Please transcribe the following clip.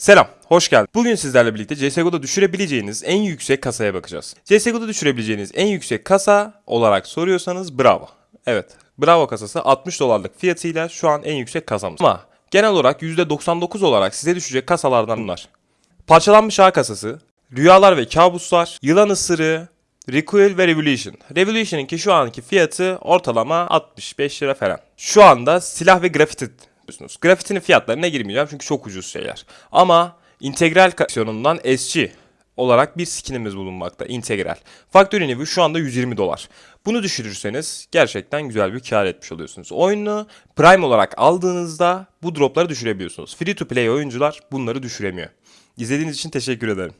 Selam, hoş geldin. Bugün sizlerle birlikte CSGO'da düşürebileceğiniz en yüksek kasaya bakacağız. CSGO'da düşürebileceğiniz en yüksek kasa olarak soruyorsanız bravo. Evet, bravo kasası 60 dolarlık fiyatıyla şu an en yüksek kasamız. Ama genel olarak %99 olarak size düşecek kasalardan bunlar. Parçalanmış ağ kasası, rüyalar ve kabuslar, yılan ısırığı, Recoil ve Revolution. Revolution'ınki şu anki fiyatı ortalama 65 lira falan. Şu anda silah ve grafiti diyorsunuz. Grafitinin fiyatlarına girmeyeceğim çünkü çok ucuz şeyler. Ama integral kaksiyonundan SG olarak bir skinimiz bulunmakta. Integral. Factory New şu anda 120 dolar. Bunu düşürürseniz gerçekten güzel bir kar etmiş oluyorsunuz. Oyunu Prime olarak aldığınızda bu dropları düşürebiliyorsunuz. Free to play oyuncular bunları düşüremiyor. İzlediğiniz için teşekkür ederim.